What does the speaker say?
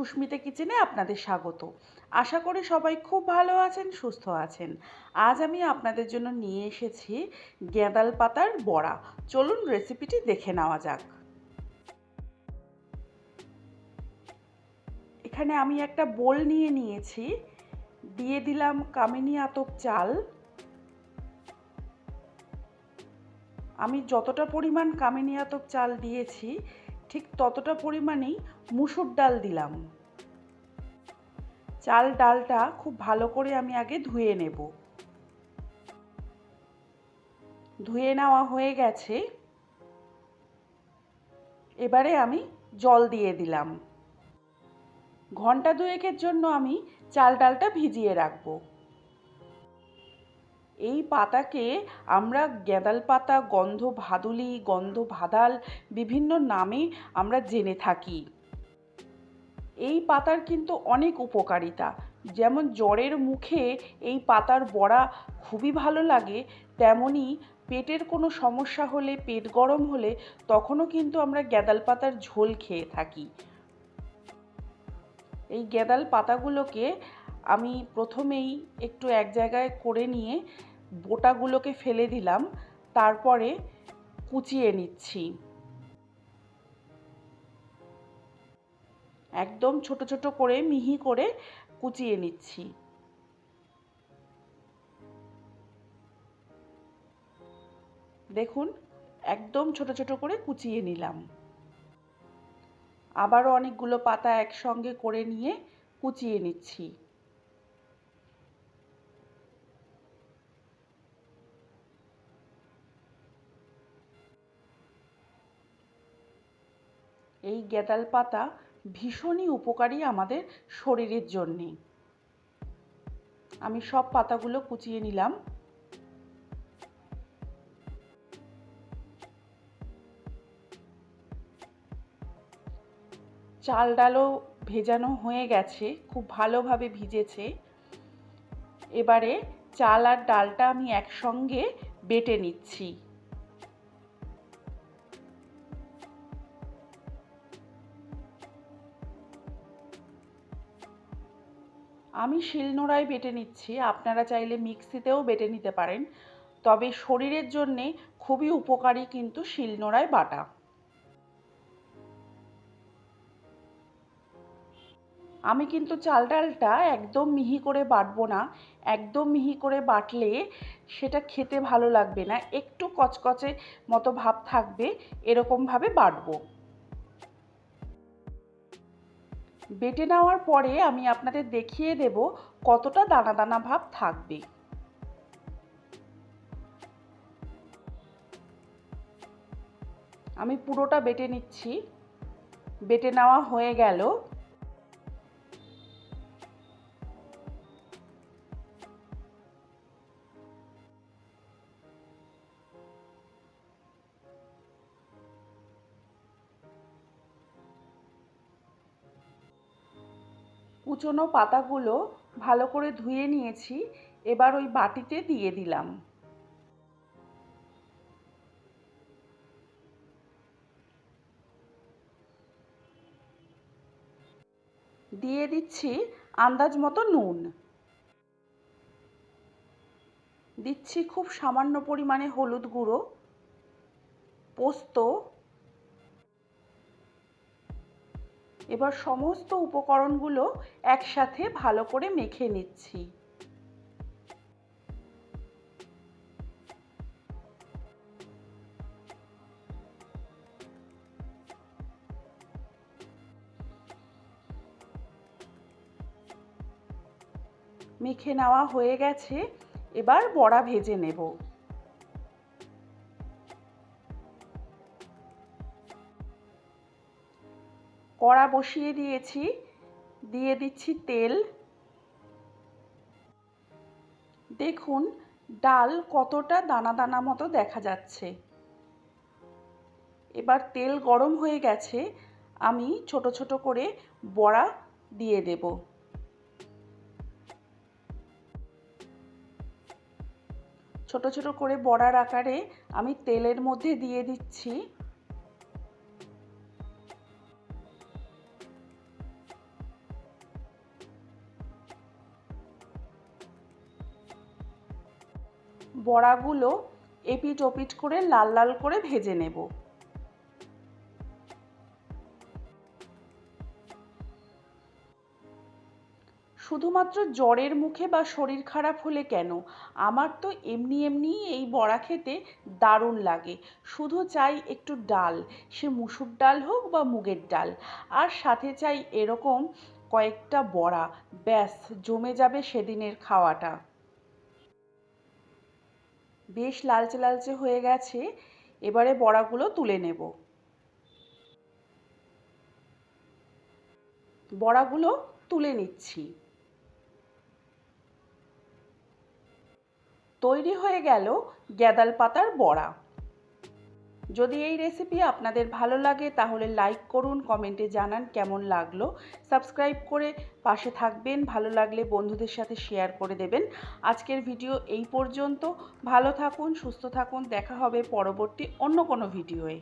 সুস্মিতা কিচেনে আপনাদের স্বাগত। আশা করি সবাই খুব ভালো আছেন, সুস্থ আছেন। আজ আমি আপনাদের জন্য নিয়ে এসেছি গেঁদাল পাতার বড়া। চলুন রেসিপিটি দেখে নেওয়া যাক। এখানে আমি একটা বোল নিয়ে নিয়েছি। দিয়ে দিলাম কামিনী আতপ চাল। আমি যতটা পরিমাণ কামিনী আতপ চাল দিয়েছি ঠিক ততটা পরিমাণেই মুসুর ডাল দিলাম। চাল ডালটা খুব ভালো করে আমি আগে ধুয়ে নেব। ধুয়ে নেওয়া হয়ে গেছে। এবারে আমি জল দিয়ে দিলাম। ঘণ্টা দুয়েকের জন্য আমি চাল ডালটা ভিজিয়ে রাখব। এই পাতাকে আমরা গ্যাদাল পাতা, গন্ধ ভাদুলি, গন্ধ ভাদাল বিভিন্ন নামে আমরা জেনে থাকি। এই পাতার কিন্তু অনেক উপকারিতা। যেমন জ্বরের মুখে এই পাতার বড়া খুবই ভালো লাগে, তেমনি পেটের কোনো সমস্যা হলে, পেট গরম হলে তখনও কিন্তু আমরা গ্যাদাল পাতার ঝোল খেয়ে থাকি। এই গ্যাদাল পাতাগুলোকে আমি প্রথমেই একটু এক জায়গায় করে নিয়ে বোটাগুলোকে ফেলে দিলাম, তারপরে কুচিয়ে নিচ্ছি। একদম ছোট ছোট করে মিহি করে কুচিয়ে নিচ্ছি। দেখুন, একদম ছোট ছোট করে কুচিয়ে নিলাম। আবারও অনেকগুলো পাতা একসঙ্গে করে নিয়ে কুচিয়ে নিচ্ছি। এই গেঁদাল পাতা ভীষণই উপকারী আমাদের শরীরের জন্যে। আমি সব পাতাগুলো কুচিয়ে নিলাম। চাল ডালও ভেজানো হয়ে গেছে, খুব ভালোভাবে ভিজেছে। এবারে চাল আর ডালটা আমি একসঙ্গে বেটে নিচ্ছি। আমি শিলনোড়ায় বেটে নিচ্ছি, আপনারা চাইলে মিক্সিতেও বেটে নিতে পারেন। তবে শরীরের জন্যে খুবই উপকারী কিন্তু শিলনোড়ায় বাটা। আমি কিন্তু চাল ডালটা একদম মিহি করে বাটবো না। একদম মিহি করে বাটলে সেটা খেতে ভালো লাগবে না। একটু কচকচে মতো ভাব থাকবে, এরকমভাবে বাটবো। বেটে নেওয়ার পরে আমি আপনাদের দেখিয়ে দেব কতটা দানা দানা ভাব থাকবে। আমি পুরোটা বেটে নিচ্ছি। বেটে নেওয়া হয়ে গেল। কুচনো পাতাগুলো ভালো করে ধুয়ে নিয়েছি, এবার ওই বাটিতে দিয়ে দিলাম। দিয়ে দিচ্ছি আন্দাজ মতো নুন। দিচ্ছি খুব সামান্য পরিমাণে হলুদ গুঁড়ো, পোস্ত এবার সমস্ত উপকরণগুলো একসাথে ভালো করে মেখে নিচ্ছি। মেখে নেওয়া হয়ে গেছে। এবার বড়া ভেজে নেব। কড়া বসিয়ে দিয়েছি। দিয়ে দিচ্ছি তেল। দেখুন, ডাল কতটা দানা দানা মতো দেখা যাচ্ছে। এবার তেল গরম হয়ে গেছে, আমি ছোট ছোট করে বড়া দিয়ে দেব। ছোট ছোট করে বড়ার আকারে আমি তেলের মধ্যে দিয়ে দিচ্ছি। বড়াগুলো এপিট ওপিট করে লাল লাল করে ভেজে নেব। শুধুমাত্র জ্বরের মুখে বা শরীর খারাপ হলে কেন? আমার তো এমনি এমনি এই বড়া খেতে দারুণ লাগে। শুধু চাই একটু ডাল, সে মুসুর ডাল হোক বা মুগের ডাল। আর সাথে চাই এরকম কয়েকটা বড়া, ব্যাস, জমে যাবে সেদিনের খাওয়াটা। বেশ লালচে লালচে হয়ে গেছে, এবারে বড়াগুলো তুলে নেব। বড়াগুলো তুলে নিচ্ছি। তৈরি হয়ে গেল গ্যাদাল পাতার বড়া। যদি এই রেসিপি আপনাদের ভালো লাগে, তাহলে লাইক করুন কমেন্টে জানান কেমন লাগল। সাবস্ক্রাইব করে পাশে থাকবেন, ভালো লাগলে বন্ধুদের সাথে শেয়ার করে দেবেন। আজকের ভিডিও এই পর্যন্ত। ভালো থাকুন, সুস্থ থাকুন, দেখা হবে পরবর্তী অন্য কোনো ভিডিওয়ে